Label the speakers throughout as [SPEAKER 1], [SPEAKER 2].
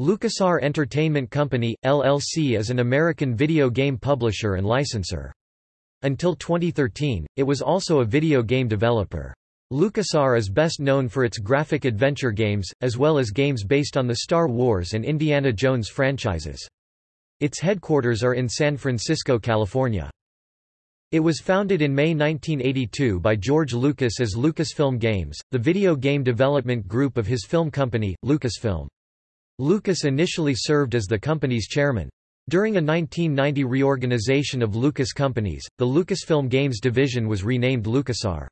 [SPEAKER 1] LucasArts Entertainment Company, LLC is an American video game publisher and licensor. Until 2013, it was also a video game developer. LucasArts is best known for its graphic adventure games, as well as games based on the Star Wars and Indiana Jones franchises. Its headquarters are in San Francisco, California. It was founded in May 1982 by George Lucas as Lucasfilm Games, the video game development group of his film company, Lucasfilm. Lucas initially served as the company's chairman. During a 1990 reorganization of Lucas companies, the Lucasfilm Games division was renamed LucasArts.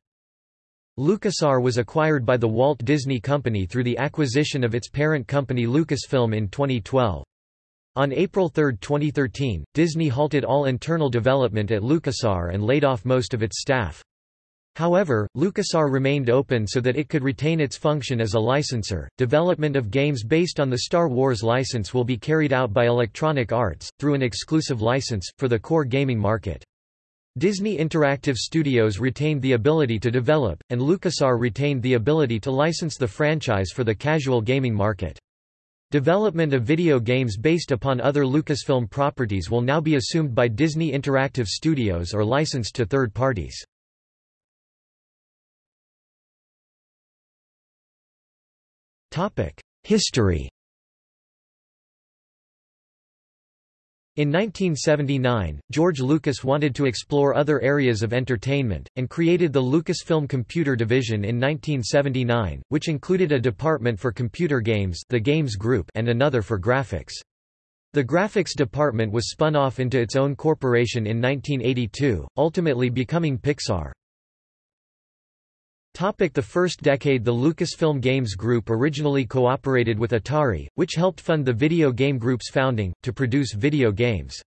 [SPEAKER 1] LucasArts was acquired by the Walt Disney Company through the acquisition of its parent company Lucasfilm in 2012. On April 3, 2013, Disney halted all internal development at LucasArts and laid off most of its staff. However, LucasArts remained open so that it could retain its function as a licensor. Development of games based on the Star Wars license will be carried out by Electronic Arts, through an exclusive license, for the core gaming market. Disney Interactive Studios retained the ability to develop, and LucasArts retained the ability to license the franchise for the casual gaming market. Development of video games based upon other Lucasfilm properties will now be assumed by Disney Interactive Studios or licensed to third parties. History In 1979, George Lucas wanted to explore other areas of entertainment, and created the Lucasfilm Computer Division in 1979, which included a department for computer games the Games Group and another for graphics. The graphics department was spun off into its own corporation in 1982, ultimately becoming Pixar. Topic the first decade The Lucasfilm Games Group originally cooperated with Atari, which helped fund the Video Game Group's founding, to produce video games.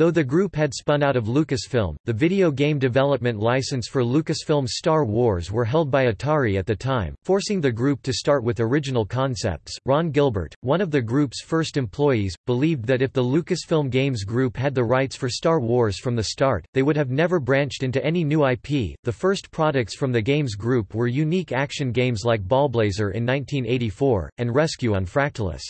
[SPEAKER 1] Though the group had spun out of Lucasfilm, the video game development license for Lucasfilm's Star Wars were held by Atari at the time, forcing the group to start with original concepts. Ron Gilbert, one of the group's first employees, believed that if the Lucasfilm Games Group had the rights for Star Wars from the start, they would have never branched into any new IP. The first products from the Games Group were unique action games like Ballblazer in 1984, and Rescue on Fractalus.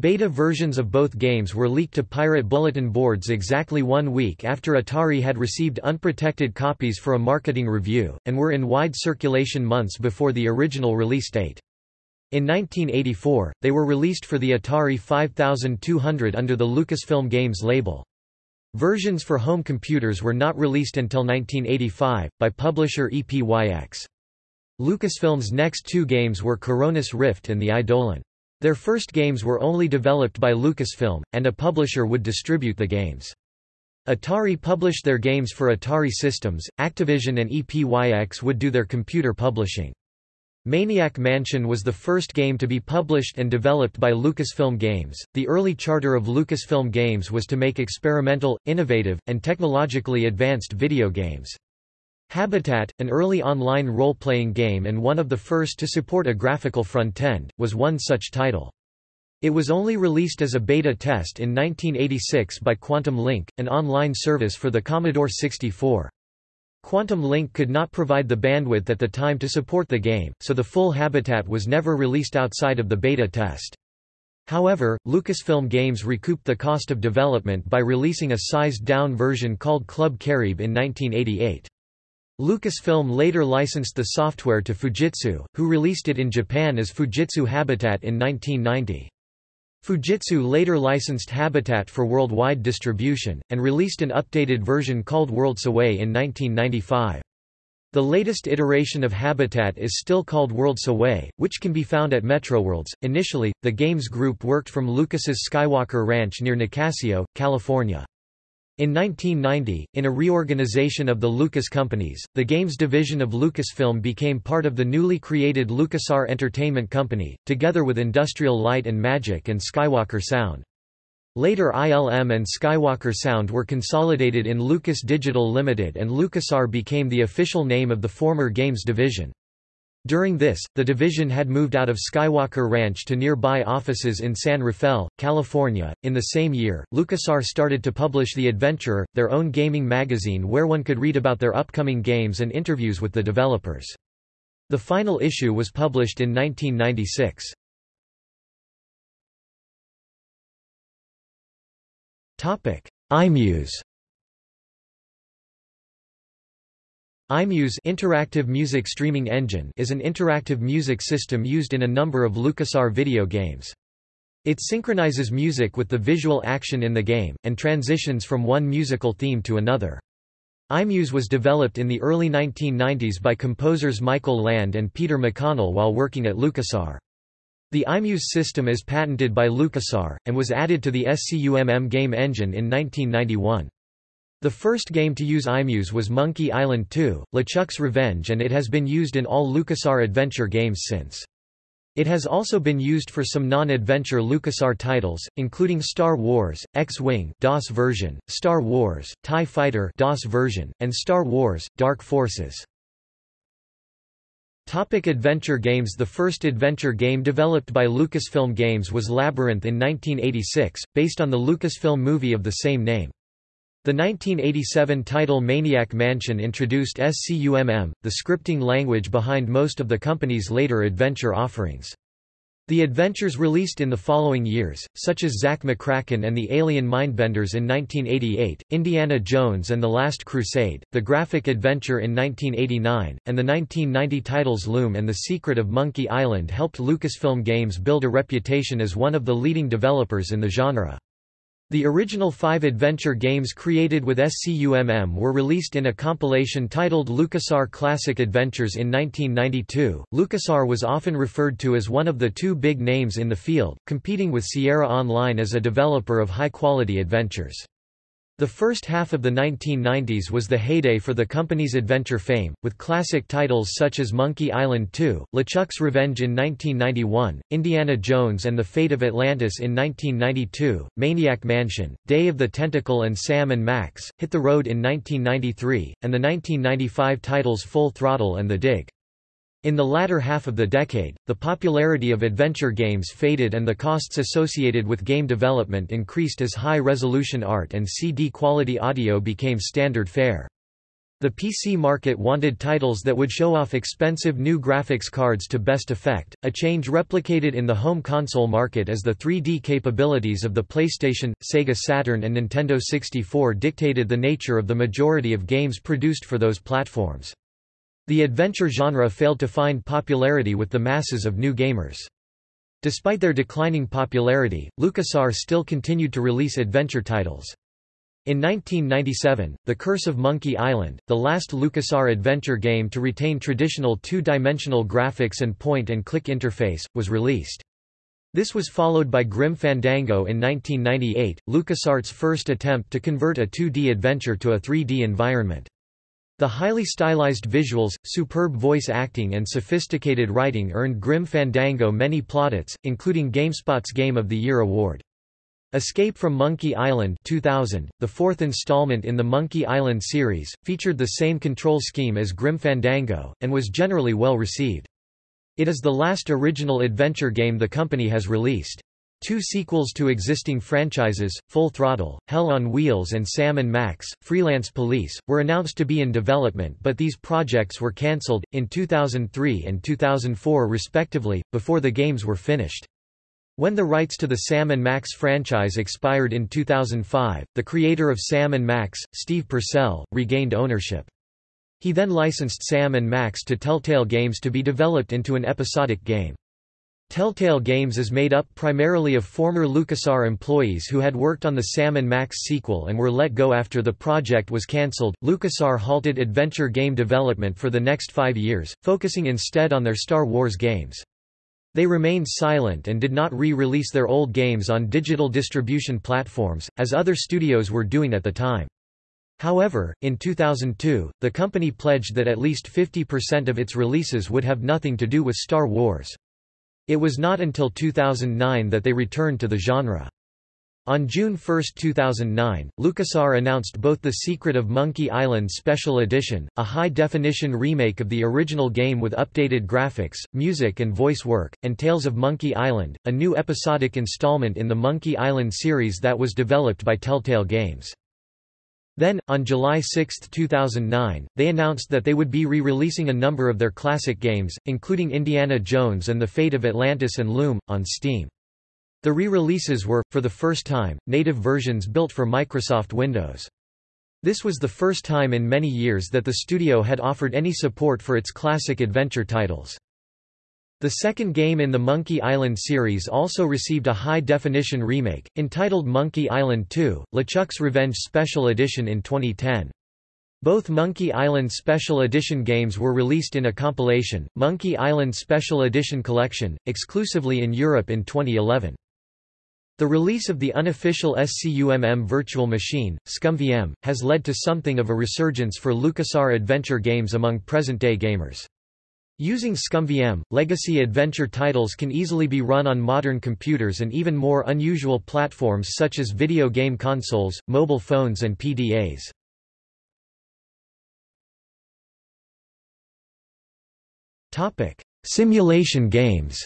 [SPEAKER 1] Beta versions of both games were leaked to pirate bulletin boards exactly one week after Atari had received unprotected copies for a marketing review, and were in wide circulation months before the original release date. In 1984, they were released for the Atari 5200 under the Lucasfilm Games label. Versions for home computers were not released until 1985, by publisher EPYX. Lucasfilm's next two games were Koronis Rift and The Eidolon. Their first games were only developed by Lucasfilm, and a publisher would distribute the games. Atari published their games for Atari Systems, Activision and EPYX would do their computer publishing. Maniac Mansion was the first game to be published and developed by Lucasfilm Games. The early charter of Lucasfilm Games was to make experimental, innovative, and technologically advanced video games. Habitat, an early online role-playing game and one of the first to support a graphical front-end, was one such title. It was only released as a beta test in 1986 by Quantum Link, an online service for the Commodore 64. Quantum Link could not provide the bandwidth at the time to support the game, so the full Habitat was never released outside of the beta test. However, Lucasfilm Games recouped the cost of development by releasing a sized-down version called Club Carib in 1988. Lucasfilm later licensed the software to Fujitsu, who released it in Japan as Fujitsu Habitat in 1990. Fujitsu later licensed Habitat for worldwide distribution, and released an updated version called Worlds Away in 1995. The latest iteration of Habitat is still called Worlds Away, which can be found at Metroworlds. Initially, the games group worked from Lucas's Skywalker Ranch near Nicasio, California. In 1990, in a reorganization of the Lucas companies, the games division of Lucasfilm became part of the newly created LucasArts Entertainment Company, together with Industrial Light and Magic and Skywalker Sound. Later ILM and Skywalker Sound were consolidated in Lucas Digital Limited and LucasArts became the official name of the former games division. During this, the division had moved out of Skywalker Ranch to nearby offices in San Rafael, California. In the same year, LucasArts started to publish The Adventurer, their own gaming magazine where one could read about their upcoming games and interviews with the developers. The final issue was published in 1996. iMuse iMuse interactive music streaming engine is an interactive music system used in a number of LucasArts video games. It synchronizes music with the visual action in the game, and transitions from one musical theme to another. iMuse was developed in the early 1990s by composers Michael Land and Peter McConnell while working at LucasArts. The iMuse system is patented by LucasArts, and was added to the SCUMM game engine in 1991. The first game to use iMuse was Monkey Island 2, LeChuck's Revenge and it has been used in all LucasArts adventure games since. It has also been used for some non-adventure LucasArts titles, including Star Wars, X-Wing DOS version, Star Wars, TIE Fighter DOS version, and Star Wars, Dark Forces. Topic adventure games The first adventure game developed by Lucasfilm Games was Labyrinth in 1986, based on the Lucasfilm movie of the same name. The 1987 title Maniac Mansion introduced SCUMM, the scripting language behind most of the company's later adventure offerings. The adventures released in the following years, such as Zak McKracken and the Alien Mindbenders in 1988, Indiana Jones and the Last Crusade, The Graphic Adventure in 1989, and the 1990 titles Loom and The Secret of Monkey Island helped Lucasfilm Games build a reputation as one of the leading developers in the genre. The original five adventure games created with SCUMM were released in a compilation titled LucasArts Classic Adventures in 1992. LucasArts was often referred to as one of the two big names in the field, competing with Sierra Online as a developer of high-quality adventures. The first half of the 1990s was the heyday for the company's adventure fame, with classic titles such as Monkey Island 2, LeChuck's Revenge in 1991, Indiana Jones and the Fate of Atlantis in 1992, Maniac Mansion, Day of the Tentacle and Sam and Max, Hit the Road in 1993, and the 1995 titles Full Throttle and The Dig. In the latter half of the decade, the popularity of adventure games faded and the costs associated with game development increased as high-resolution art and CD-quality audio became standard fare. The PC market wanted titles that would show off expensive new graphics cards to best effect, a change replicated in the home console market as the 3D capabilities of the PlayStation, Sega Saturn and Nintendo 64 dictated the nature of the majority of games produced for those platforms. The adventure genre failed to find popularity with the masses of new gamers. Despite their declining popularity, LucasArts still continued to release adventure titles. In 1997, The Curse of Monkey Island, the last LucasArts adventure game to retain traditional two-dimensional graphics and point-and-click interface, was released. This was followed by Grim Fandango in 1998, LucasArts' first attempt to convert a 2D adventure to a 3D environment. The highly stylized visuals, superb voice acting and sophisticated writing earned Grim Fandango many plaudits, including GameSpot's Game of the Year award. Escape from Monkey Island 2000, the fourth installment in the Monkey Island series, featured the same control scheme as Grim Fandango, and was generally well received. It is the last original adventure game the company has released. Two sequels to existing franchises, Full Throttle, Hell on Wheels and Sam & Max, Freelance Police, were announced to be in development but these projects were cancelled, in 2003 and 2004 respectively, before the games were finished. When the rights to the Sam & Max franchise expired in 2005, the creator of Sam & Max, Steve Purcell, regained ownership. He then licensed Sam & Max to Telltale Games to be developed into an episodic game. Telltale Games is made up primarily of former LucasArts employees who had worked on the Sam & Max sequel and were let go after the project was cancelled. LucasArts halted adventure game development for the next five years, focusing instead on their Star Wars games. They remained silent and did not re-release their old games on digital distribution platforms, as other studios were doing at the time. However, in 2002, the company pledged that at least 50% of its releases would have nothing to do with Star Wars. It was not until 2009 that they returned to the genre. On June 1, 2009, LucasArts announced both The Secret of Monkey Island Special Edition, a high-definition remake of the original game with updated graphics, music and voice work, and Tales of Monkey Island, a new episodic installment in the Monkey Island series that was developed by Telltale Games. Then, on July 6, 2009, they announced that they would be re-releasing a number of their classic games, including Indiana Jones and the Fate of Atlantis and Loom, on Steam. The re-releases were, for the first time, native versions built for Microsoft Windows. This was the first time in many years that the studio had offered any support for its classic adventure titles. The second game in the Monkey Island series also received a high-definition remake, entitled Monkey Island 2, LeChuck's Revenge Special Edition in 2010. Both Monkey Island Special Edition games were released in a compilation, Monkey Island Special Edition Collection, exclusively in Europe in 2011. The release of the unofficial SCUMM virtual machine, ScummVM, has led to something of a resurgence for LucasArts adventure games among present-day gamers. Using ScummVM, legacy adventure titles can easily be run on modern computers and even more unusual platforms such as video game consoles, mobile phones and PDAs. Simulation games.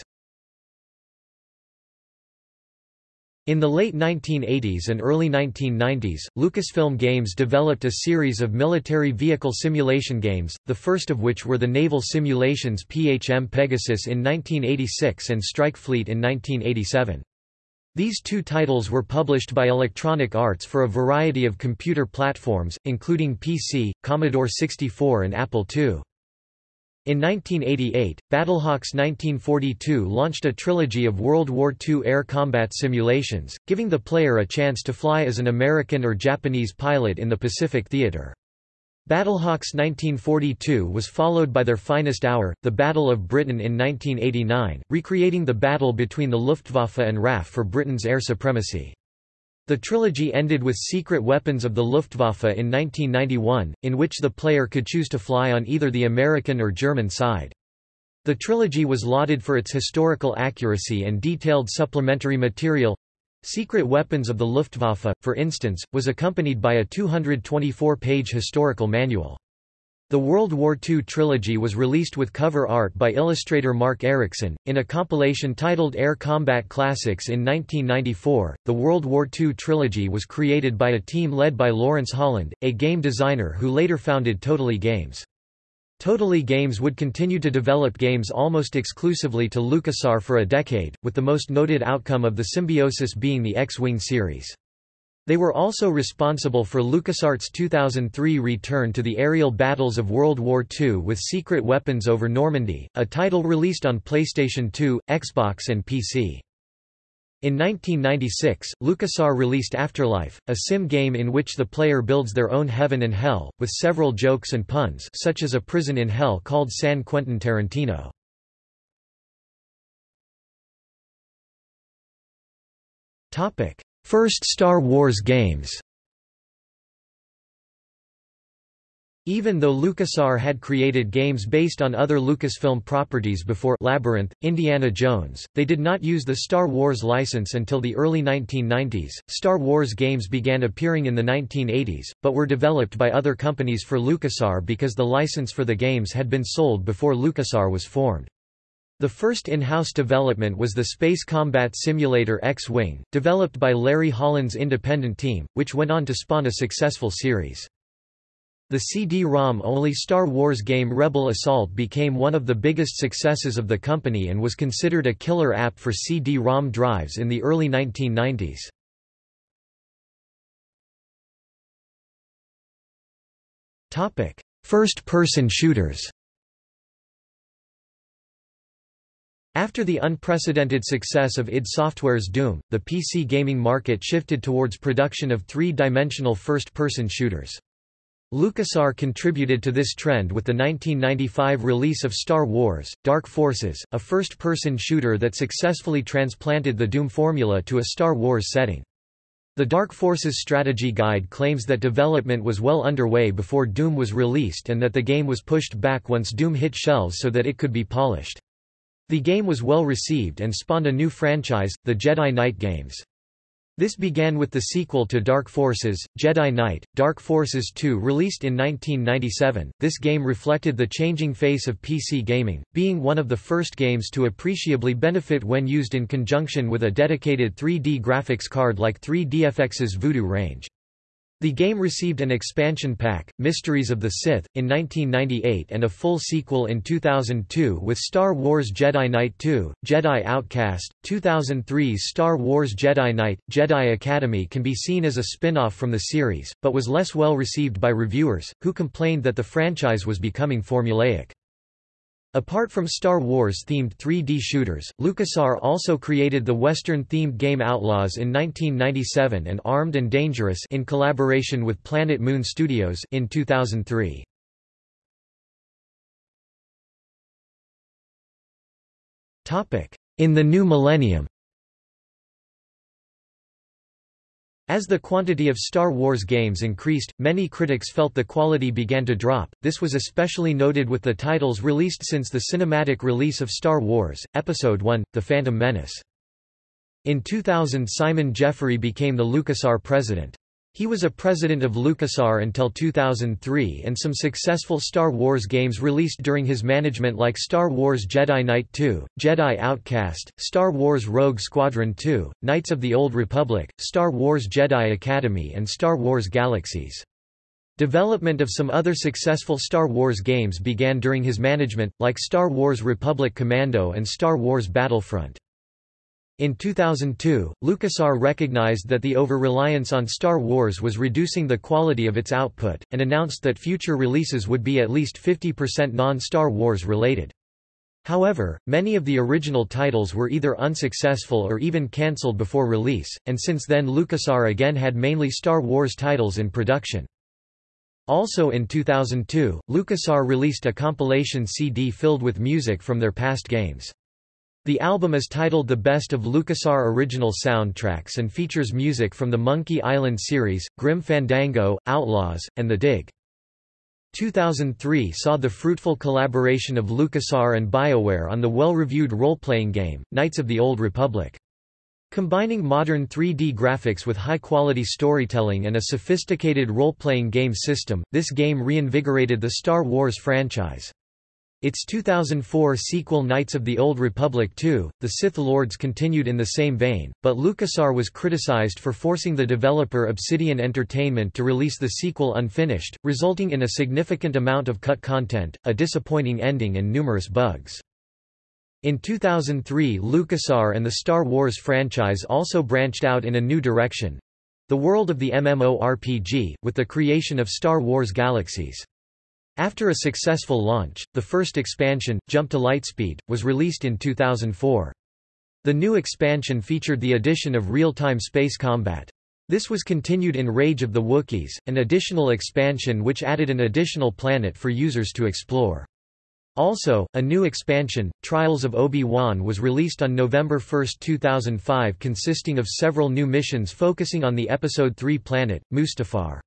[SPEAKER 1] In the late 1980s and early 1990s, Lucasfilm Games developed a series of military vehicle simulation games, the first of which were the naval simulations PHM Pegasus in 1986 and Strike Fleet in 1987. These two titles were published by Electronic Arts for a variety of computer platforms, including PC, Commodore 64 and Apple II. In 1988, Battlehawks 1942 launched a trilogy of World War II air combat simulations, giving the player a chance to fly as an American or Japanese pilot in the Pacific Theater. Battlehawks 1942 was followed by their finest hour, the Battle of Britain in 1989, recreating the battle between the Luftwaffe and RAF for Britain's air supremacy. The trilogy ended with Secret Weapons of the Luftwaffe in 1991, in which the player could choose to fly on either the American or German side. The trilogy was lauded for its historical accuracy and detailed supplementary material. Secret Weapons of the Luftwaffe, for instance, was accompanied by a 224-page historical manual. The World War II trilogy was released with cover art by illustrator Mark Erickson, in a compilation titled Air Combat Classics in 1994. The World War II trilogy was created by a team led by Lawrence Holland, a game designer who later founded Totally Games. Totally Games would continue to develop games almost exclusively to LucasArts for a decade, with the most noted outcome of the symbiosis being the X-Wing series. They were also responsible for LucasArts' 2003 return to the aerial battles of World War II with Secret Weapons over Normandy, a title released on PlayStation 2, Xbox and PC. In 1996, LucasArts released Afterlife, a sim game in which the player builds their own heaven and hell, with several jokes and puns such as a prison in hell called San Quentin Tarantino. Topic: First Star Wars games Even though LucasArts had created games based on other Lucasfilm properties before Labyrinth, Indiana Jones, they did not use the Star Wars license until the early 1990s. Star Wars games began appearing in the 1980s, but were developed by other companies for LucasArts because the license for the games had been sold before LucasArts was formed. The first in-house development was the Space Combat Simulator X-Wing, developed by Larry Holland's independent team, which went on to spawn a successful series. The CD-ROM-only Star Wars game Rebel Assault became one of the biggest successes of the company and was considered a killer app for CD-ROM drives in the early 1990s. First-person shooters After the unprecedented success of id Software's Doom, the PC gaming market shifted towards production of three-dimensional first-person shooters. LucasArts contributed to this trend with the 1995 release of Star Wars, Dark Forces, a first-person shooter that successfully transplanted the Doom formula to a Star Wars setting. The Dark Forces strategy guide claims that development was well underway before Doom was released and that the game was pushed back once Doom hit shelves so that it could be polished. The game was well received and spawned a new franchise, the Jedi Knight games. This began with the sequel to Dark Forces, Jedi Knight, Dark Forces 2 released in 1997. This game reflected the changing face of PC gaming, being one of the first games to appreciably benefit when used in conjunction with a dedicated 3D graphics card like 3DFX's Voodoo range. The game received an expansion pack, Mysteries of the Sith, in 1998 and a full sequel in 2002 with Star Wars Jedi Knight 2, Jedi Outcast. 2003's Star Wars Jedi Knight, Jedi Academy can be seen as a spin-off from the series, but was less well received by reviewers, who complained that the franchise was becoming formulaic. Apart from Star Wars-themed 3D shooters, LucasArts also created the Western-themed game Outlaws in 1997 and Armed and Dangerous in collaboration with Planet Moon Studios in 2003. In the new millennium As the quantity of Star Wars games increased, many critics felt the quality began to drop. This was especially noted with the titles released since the cinematic release of Star Wars, Episode I, The Phantom Menace. In 2000 Simon Jeffrey became the LucasArts president. He was a president of LucasArts until 2003 and some successful Star Wars games released during his management like Star Wars Jedi Knight 2, Jedi Outcast, Star Wars Rogue Squadron 2, Knights of the Old Republic, Star Wars Jedi Academy and Star Wars Galaxies. Development of some other successful Star Wars games began during his management, like Star Wars Republic Commando and Star Wars Battlefront. In 2002, LucasArts recognized that the over-reliance on Star Wars was reducing the quality of its output, and announced that future releases would be at least 50% non-Star Wars related. However, many of the original titles were either unsuccessful or even cancelled before release, and since then LucasArts again had mainly Star Wars titles in production. Also in 2002, LucasArts released a compilation CD filled with music from their past games. The album is titled The Best of LucasArts Original Soundtracks and features music from the Monkey Island series, Grim Fandango, Outlaws, and The Dig. 2003 saw the fruitful collaboration of LucasArts and BioWare on the well-reviewed role-playing game, Knights of the Old Republic. Combining modern 3D graphics with high-quality storytelling and a sophisticated role-playing game system, this game reinvigorated the Star Wars franchise. Its 2004 sequel Knights of the Old Republic II, The Sith Lords continued in the same vein, but LucasArts was criticized for forcing the developer Obsidian Entertainment to release the sequel unfinished, resulting in a significant amount of cut content, a disappointing ending and numerous bugs. In 2003 LucasArts and the Star Wars franchise also branched out in a new direction—the world of the MMORPG, with the creation of Star Wars Galaxies. After a successful launch, the first expansion, Jump to Lightspeed, was released in 2004. The new expansion featured the addition of real-time space combat. This was continued in Rage of the Wookiees, an additional expansion which added an additional planet for users to explore. Also, a new expansion, Trials of Obi-Wan was released on November 1, 2005 consisting of several new missions focusing on the Episode 3 planet, Mustafar.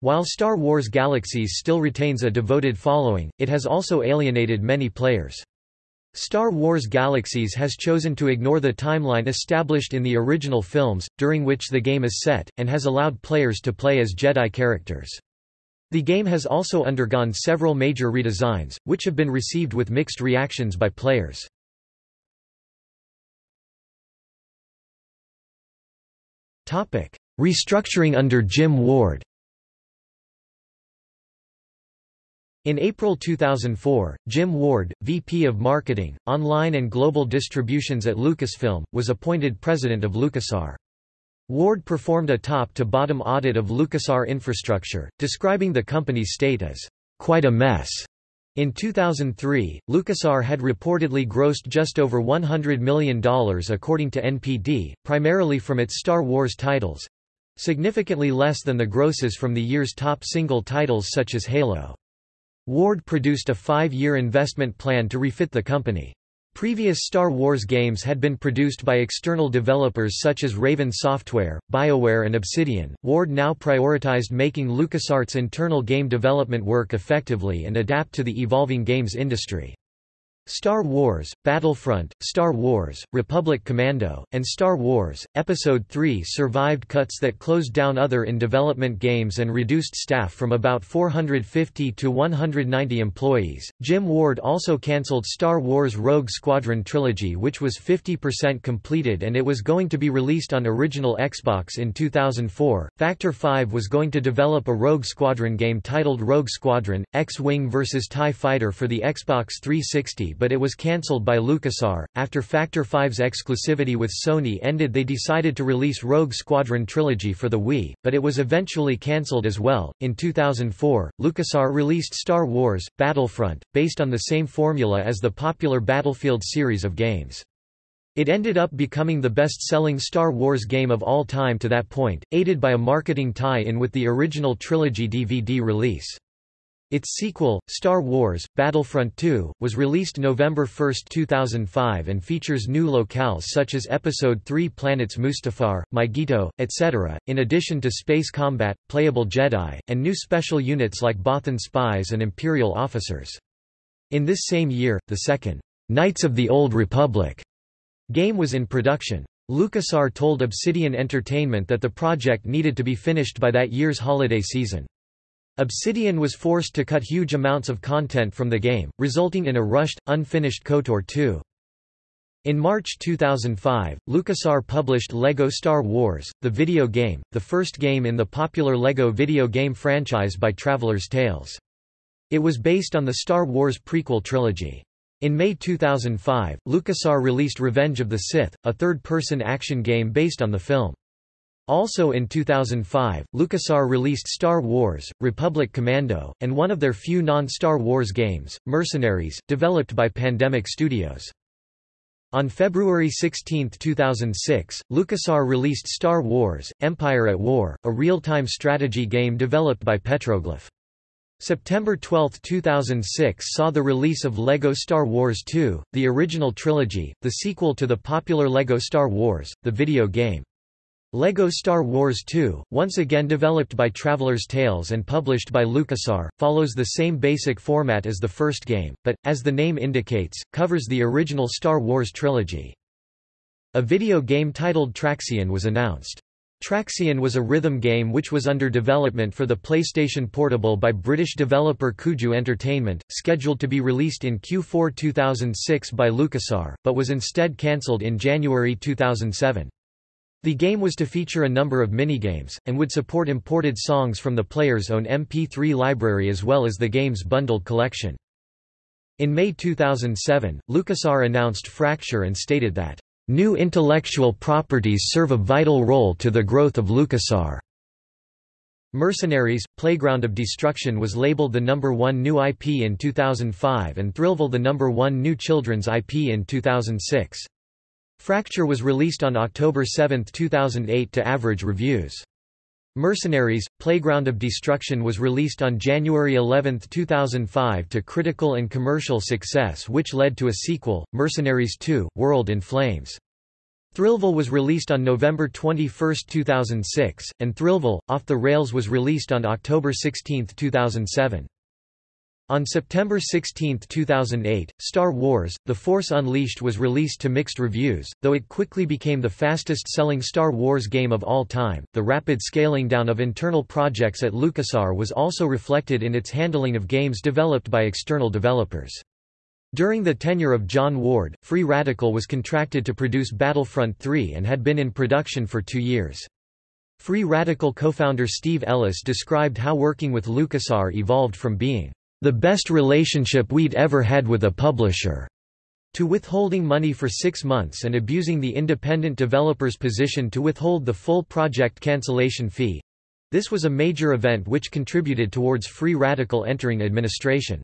[SPEAKER 1] While Star Wars Galaxies still retains a devoted following, it has also alienated many players. Star Wars Galaxies has chosen to ignore the timeline established in the original films, during which the game is set, and has allowed players to play as Jedi characters. The game has also undergone several major redesigns, which have been received with mixed reactions by players. Restructuring under Jim Ward In April 2004, Jim Ward, VP of Marketing, Online and Global Distributions at Lucasfilm, was appointed president of LucasArts. Ward performed a top-to-bottom audit of LucasArts infrastructure, describing the company's state as, "...quite a mess." In 2003, LucasArts had reportedly grossed just over $100 million according to NPD, primarily from its Star Wars titles—significantly less than the grosses from the year's top single titles such as Halo. Ward produced a five-year investment plan to refit the company. Previous Star Wars games had been produced by external developers such as Raven Software, BioWare and Obsidian. Ward now prioritized making LucasArts' internal game development work effectively and adapt to the evolving games industry. Star Wars, Battlefront, Star Wars, Republic Commando, and Star Wars, Episode 3 survived cuts that closed down other in-development games and reduced staff from about 450 to 190 employees. Jim Ward also cancelled Star Wars Rogue Squadron Trilogy which was 50% completed and it was going to be released on original Xbox in 2004. Factor 5 was going to develop a Rogue Squadron game titled Rogue Squadron, X-Wing vs. TIE Fighter for the Xbox 360 but it was cancelled by LucasArts. After Factor 5's exclusivity with Sony ended they decided to release Rogue Squadron Trilogy for the Wii, but it was eventually cancelled as well. In 2004, LucasArts released Star Wars, Battlefront, based on the same formula as the popular Battlefield series of games. It ended up becoming the best-selling Star Wars game of all time to that point, aided by a marketing tie-in with the original trilogy DVD release. Its sequel, Star Wars, Battlefront 2, was released November 1, 2005 and features new locales such as Episode 3 planets Mustafar, Mygeeto, etc., in addition to space combat, playable Jedi, and new special units like Bothan spies and Imperial officers. In this same year, the second, Knights of the Old Republic game was in production. LucasArts told Obsidian Entertainment that the project needed to be finished by that year's holiday season. Obsidian was forced to cut huge amounts of content from the game, resulting in a rushed, unfinished KOTOR 2. In March 2005, LucasArts published LEGO Star Wars, the video game, the first game in the popular LEGO video game franchise by Traveller's Tales. It was based on the Star Wars prequel trilogy. In May 2005, LucasArts released Revenge of the Sith, a third-person action game based on the film. Also in 2005, LucasArts released Star Wars, Republic Commando, and one of their few non-Star Wars games, Mercenaries, developed by Pandemic Studios. On February 16, 2006, LucasArts released Star Wars, Empire at War, a real-time strategy game developed by Petroglyph. September 12, 2006 saw the release of LEGO Star Wars 2, the original trilogy, the sequel to the popular LEGO Star Wars, the video game. LEGO Star Wars 2, once again developed by Traveller's Tales and published by LucasArts, follows the same basic format as the first game, but, as the name indicates, covers the original Star Wars trilogy. A video game titled Traxion was announced. Traxion was a rhythm game which was under development for the PlayStation Portable by British developer Kuju Entertainment, scheduled to be released in Q4 2006 by LucasArts, but was instead cancelled in January 2007. The game was to feature a number of minigames, and would support imported songs from the player's own MP3 library as well as the game's bundled collection. In May 2007, LucasArts announced Fracture and stated that, "...new intellectual properties serve a vital role to the growth of LucasArts." Mercenaries, Playground of Destruction was labeled the number one new IP in 2005 and Thrillville the number one new children's IP in 2006. Fracture was released on October 7, 2008 to average reviews. Mercenaries, Playground of Destruction was released on January 11, 2005 to critical and commercial success which led to a sequel, Mercenaries 2, World in Flames. Thrillville was released on November 21, 2006, and Thrillville, Off the Rails was released on October 16, 2007. On September 16, 2008, Star Wars, The Force Unleashed was released to mixed reviews, though it quickly became the fastest-selling Star Wars game of all time. The rapid scaling down of internal projects at LucasArts was also reflected in its handling of games developed by external developers. During the tenure of John Ward, Free Radical was contracted to produce Battlefront 3 and had been in production for two years. Free Radical co-founder Steve Ellis described how working with LucasArts evolved from being the best relationship we'd ever had with a publisher, to withholding money for six months and abusing the independent developer's position to withhold the full project cancellation fee. This was a major event which contributed towards Free Radical entering administration.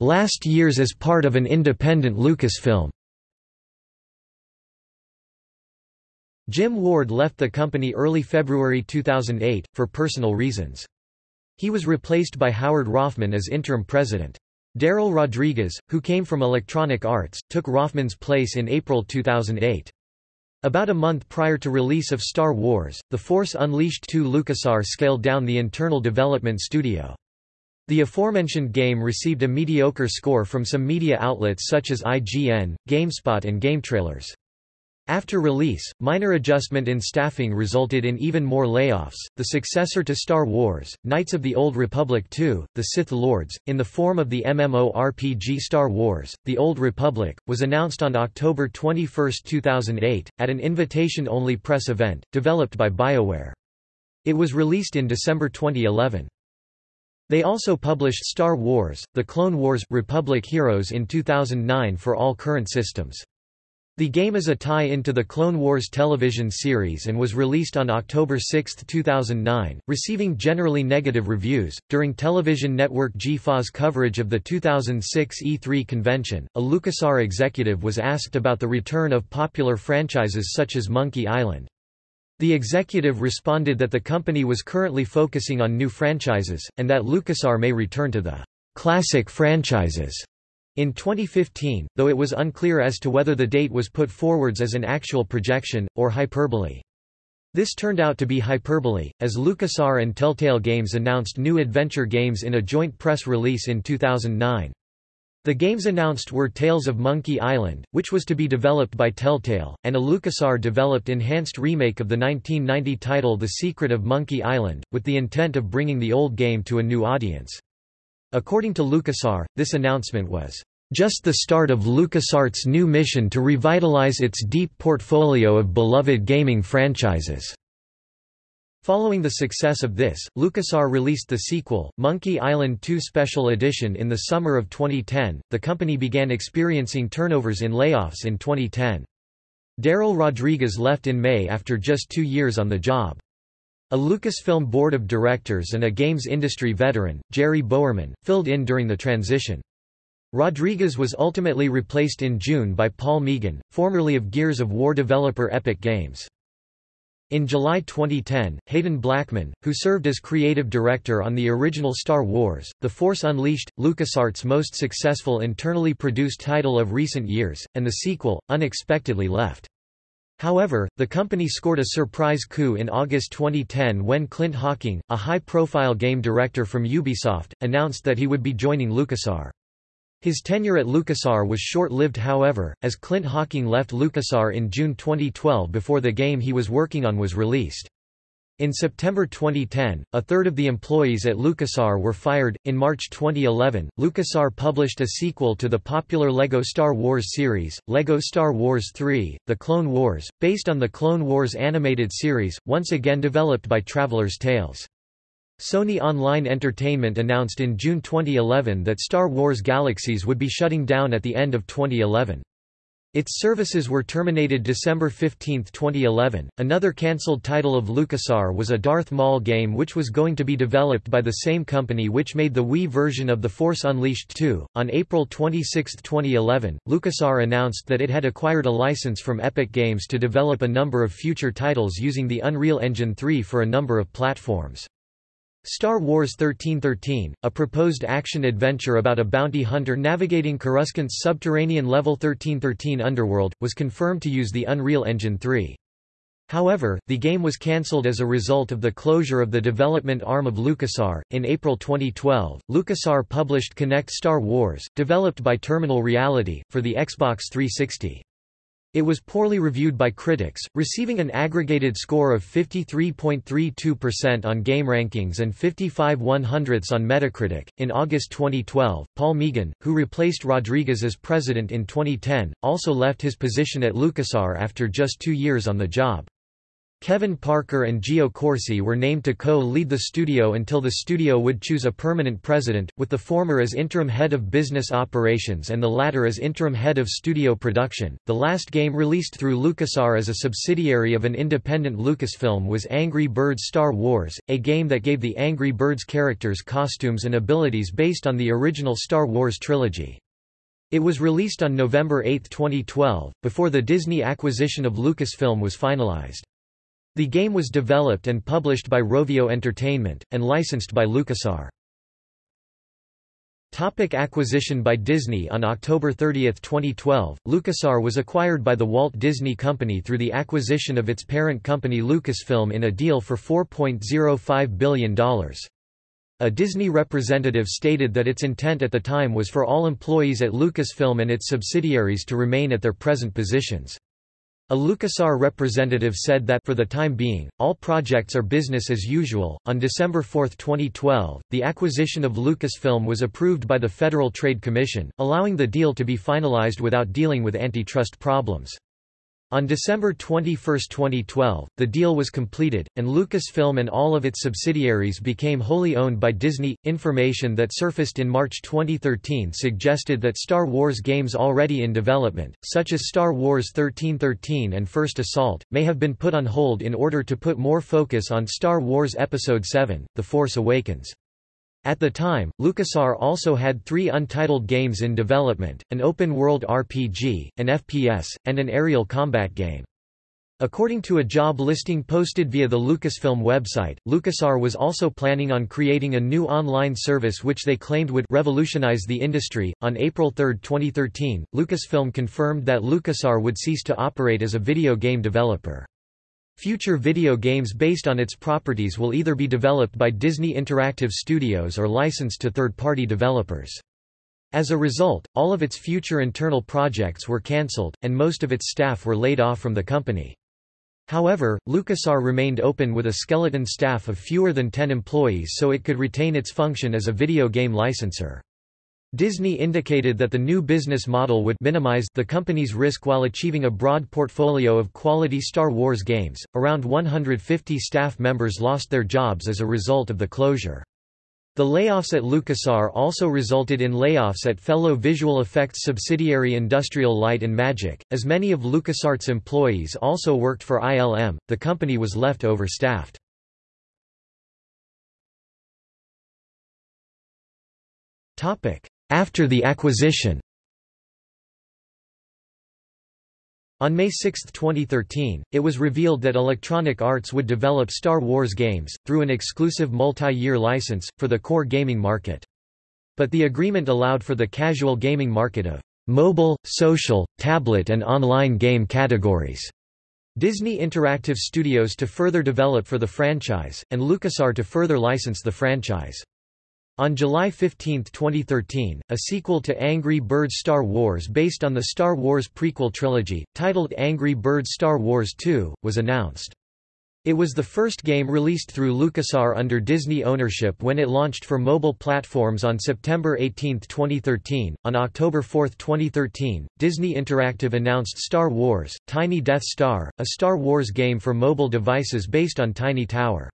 [SPEAKER 1] Last years as part of an independent Lucasfilm Jim Ward left the company early February 2008, for personal reasons. He was replaced by Howard Rothman as interim president. Darrell Rodriguez, who came from Electronic Arts, took Rothman's place in April 2008. About a month prior to release of Star Wars, The Force Unleashed 2 LucasArts scaled down the internal development studio. The aforementioned game received a mediocre score from some media outlets such as IGN, GameSpot and GameTrailers. After release, minor adjustment in staffing resulted in even more layoffs. The successor to Star Wars, Knights of the Old Republic II, The Sith Lords, in the form of the MMORPG Star Wars, The Old Republic, was announced on October 21, 2008, at an invitation-only press event, developed by BioWare. It was released in December 2011. They also published Star Wars, The Clone Wars Republic Heroes in 2009 for all current systems. The game is a tie-in to the Clone Wars television series and was released on October 6, 2009, receiving generally negative reviews. During television network G4's coverage of the 2006 E3 convention, a LucasArts executive was asked about the return of popular franchises such as Monkey Island. The executive responded that the company was currently focusing on new franchises, and that LucasArts may return to the classic franchises in 2015, though it was unclear as to whether the date was put forwards as an actual projection, or hyperbole. This turned out to be hyperbole, as LucasArts and Telltale Games announced new adventure games in a joint press release in 2009. The games announced were Tales of Monkey Island, which was to be developed by Telltale, and a LucasArts-developed enhanced remake of the 1990 title The Secret of Monkey Island, with the intent of bringing the old game to a new audience. According to LucasArts, this announcement was just the start of LucasArts' new mission to revitalize its deep portfolio of beloved gaming franchises. Following the success of this, LucasArts released the sequel, Monkey Island 2 Special Edition in the summer of 2010. The company began experiencing turnovers in layoffs in 2010. Darrell Rodriguez left in May after just two years on the job. A Lucasfilm board of directors and a games industry veteran, Jerry Bowerman, filled in during the transition. Rodriguez was ultimately replaced in June by Paul Meegan, formerly of Gears of War developer Epic Games. In July 2010, Haden Blackman, who served as creative director on the original Star Wars, The Force Unleashed, LucasArts' most successful internally produced title of recent years, and the sequel, unexpectedly left. However, the company scored a surprise coup in August 2010 when Clint Hocking, a high-profile game director from Ubisoft, announced that he would be joining LucasArts. His tenure at LucasArts was short-lived however, as Clint Hocking left LucasArts in June 2012 before the game he was working on was released. In September 2010, a third of the employees at LucasArts were fired. In March 2011, LucasArts published a sequel to the popular LEGO Star Wars series, LEGO Star Wars 3: The Clone Wars, based on the Clone Wars animated series, once again developed by Traveller's Tales. Sony Online Entertainment announced in June 2011 that Star Wars Galaxies would be shutting down at the end of 2011. Its services were terminated December 15, 2011. Another cancelled title of LucasArts was a Darth Maul game which was going to be developed by the same company which made the Wii version of The Force Unleashed 2. On April 26, 2011, LucasArts announced that it had acquired a license from Epic Games to develop a number of future titles using the Unreal Engine 3 for a number of platforms. Star Wars 1313, a proposed action-adventure about a bounty hunter navigating Coruscant's subterranean level 1313 underworld, was confirmed to use the Unreal Engine 3. However, the game was cancelled as a result of the closure of the development arm of LucasArts. In April 2012, LucasArts published Kinect Star Wars, developed by Terminal Reality, for the Xbox 360. It was poorly reviewed by critics, receiving an aggregated score of 53.32% on GameRankings and 55 100ths on Metacritic. In August 2012, Paul Meegan, who replaced Rodriguez as president in 2010, also left his position at LucasArts after just two years on the job. Kevin Parker and Gio Corsi were named to co-lead the studio until the studio would choose a permanent president, with the former as interim head of business operations and the latter as interim head of studio production. The last game released through LucasArts as a subsidiary of an independent Lucasfilm was Angry Birds Star Wars, a game that gave the Angry Birds characters costumes and abilities based on the original Star Wars trilogy. It was released on November 8, 2012, before the Disney acquisition of Lucasfilm was finalized. The game was developed and published by Rovio Entertainment, and licensed by LucasArts. Topic acquisition by Disney On October 30, 2012, LucasArts was acquired by the Walt Disney Company through the acquisition of its parent company Lucasfilm in a deal for $4.05 billion. A Disney representative stated that its intent at the time was for all employees at Lucasfilm and its subsidiaries to remain at their present positions. A LucasArts representative said that for the time being, all projects are business as usual. On December 4, 2012, the acquisition of Lucasfilm was approved by the Federal Trade Commission, allowing the deal to be finalized without dealing with antitrust problems. On December 21, 2012, the deal was completed, and Lucasfilm and all of its subsidiaries became wholly owned by Disney. Information that surfaced in March 2013 suggested that Star Wars games already in development, such as Star Wars 1313 and First Assault, may have been put on hold in order to put more focus on Star Wars Episode 7 The Force Awakens. At the time, LucasArts also had three untitled games in development, an open-world RPG, an FPS, and an aerial combat game. According to a job listing posted via the Lucasfilm website, LucasArts was also planning on creating a new online service which they claimed would revolutionize the industry. On April 3, 2013, Lucasfilm confirmed that LucasArts would cease to operate as a video game developer. Future video games based on its properties will either be developed by Disney Interactive Studios or licensed to third-party developers. As a result, all of its future internal projects were cancelled, and most of its staff were laid off from the company. However, LucasArts remained open with a skeleton staff of fewer than 10 employees so it could retain its function as a video game licensor. Disney indicated that the new business model would minimize the company's risk while achieving a broad portfolio of quality Star Wars games. Around 150 staff members lost their jobs as a result of the closure. The layoffs at LucasArts also resulted in layoffs at fellow visual effects subsidiary Industrial Light and Magic. As many of LucasArts employees also worked for ILM, the company was left overstaffed. Topic: after the acquisition On May 6, 2013, it was revealed that Electronic Arts would develop Star Wars games, through an exclusive multi-year license, for the core gaming market. But the agreement allowed for the casual gaming market of mobile, social, tablet and online game categories. Disney Interactive Studios to further develop for the franchise, and LucasArts to further license the franchise. On July 15, 2013, a sequel to Angry Birds Star Wars based on the Star Wars prequel trilogy, titled Angry Birds Star Wars 2, was announced. It was the first game released through LucasArts under Disney ownership when it launched for mobile platforms on September 18, 2013. On October 4, 2013, Disney Interactive announced Star Wars Tiny Death Star, a Star Wars game for mobile devices based on Tiny Tower.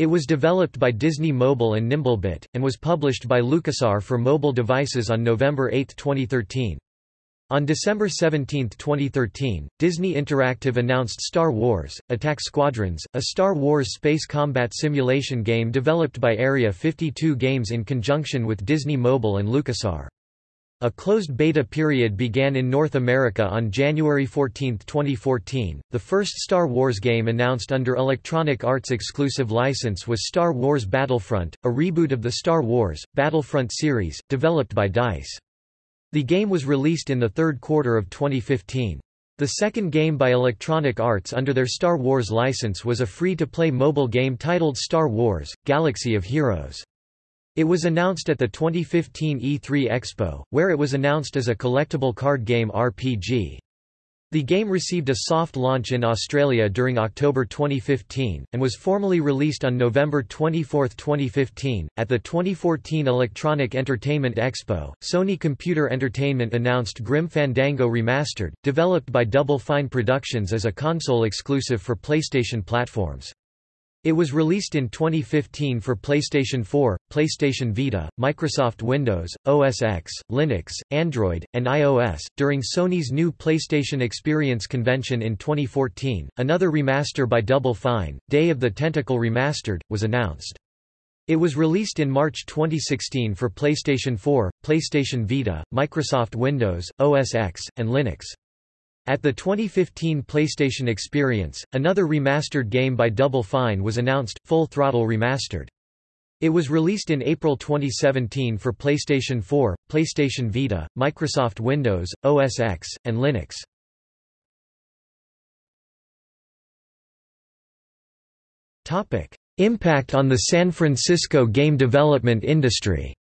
[SPEAKER 1] It was developed by Disney Mobile and Nimblebit, and was published by LucasArts for mobile devices on November 8, 2013. On December 17, 2013, Disney Interactive announced Star Wars, Attack Squadrons, a Star Wars space combat simulation game developed by Area 52 Games in conjunction with Disney Mobile and LucasArts. A closed beta period began in North America on January 14, 2014. The first Star Wars game announced under Electronic Arts exclusive license was Star Wars Battlefront, a reboot of the Star Wars Battlefront series, developed by DICE. The game was released in the third quarter of 2015. The second game by Electronic Arts under their Star Wars license was a free-to-play mobile game titled Star Wars: Galaxy of Heroes. It was announced at the 2015 E3 Expo, where it was announced as a collectible card game RPG. The game received a soft launch in Australia during October 2015, and was formally released on November 24, 2015. At the 2014 Electronic Entertainment Expo, Sony Computer Entertainment announced Grim Fandango Remastered, developed by Double Fine Productions as a console exclusive for PlayStation platforms. It was released in 2015 for PlayStation 4, PlayStation Vita, Microsoft Windows, OS X, Linux, Android, and iOS. During Sony's new PlayStation Experience convention in 2014, another remaster by Double Fine, Day of the Tentacle Remastered, was announced. It was released in March 2016 for PlayStation 4, PlayStation Vita, Microsoft Windows, OS X, and Linux. At the 2015 PlayStation Experience, another remastered game by Double Fine was announced, Full Throttle Remastered. It was released in April 2017 for PlayStation 4, PlayStation Vita, Microsoft Windows, OS X, and Linux. Impact on the San Francisco game development industry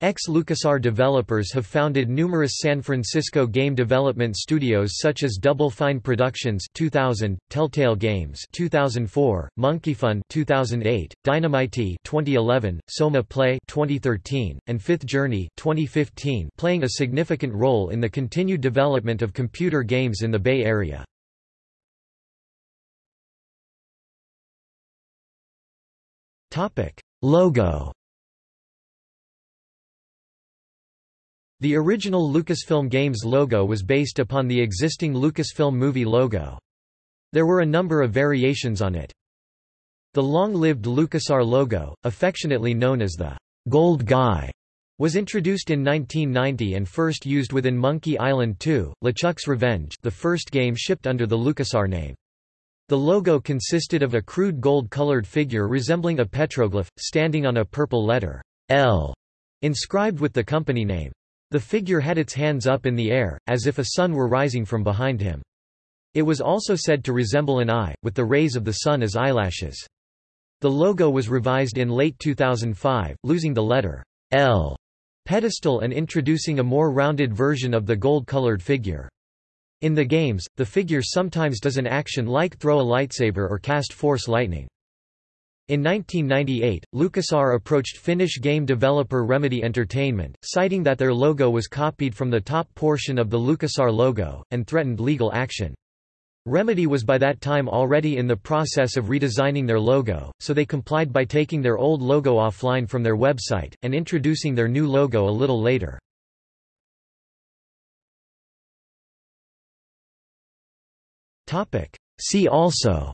[SPEAKER 1] Ex-LucasArts developers have founded numerous San Francisco game development studios such as Double Fine Productions 2000, Telltale Games 2004, MonkeyFun 2008, Dynamite 2011, Soma Play 2013, and Fifth Journey 2015, playing a significant role in the continued development of computer games in the Bay Area. Topic: Logo The original Lucasfilm Games logo was based upon the existing Lucasfilm movie logo. There were a number of variations on it. The long-lived LucasArts logo, affectionately known as the Gold Guy, was introduced in 1990 and first used within Monkey Island 2, LeChuck's Revenge the first game shipped under the LucasArts name. The logo consisted of a crude gold-colored figure resembling a petroglyph, standing on a purple letter, L, inscribed with the company name. The figure had its hands up in the air, as if a sun were rising from behind him. It was also said to resemble an eye, with the rays of the sun as eyelashes. The logo was revised in late 2005, losing the letter L pedestal and introducing a more rounded version of the gold-colored figure. In the games, the figure sometimes does an action like throw a lightsaber or cast force lightning. In 1998, LucasArts approached Finnish game developer Remedy Entertainment, citing that their logo was copied from the top portion of the LucasArts logo, and threatened legal action. Remedy was by that time already in the process of redesigning their logo, so they complied by taking their old logo offline from their website, and introducing their new logo a little later. See also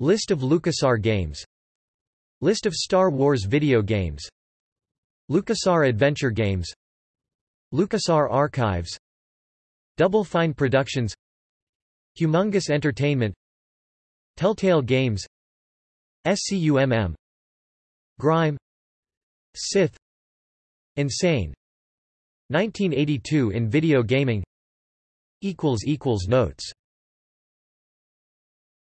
[SPEAKER 1] List of LucasArts games. List of Star Wars video games. LucasArts Adventure Games. LucasArts Archives. Double Fine Productions. Humongous Entertainment. Telltale Games. SCUMM Grime. Sith. Insane. 1982 in video gaming. Notes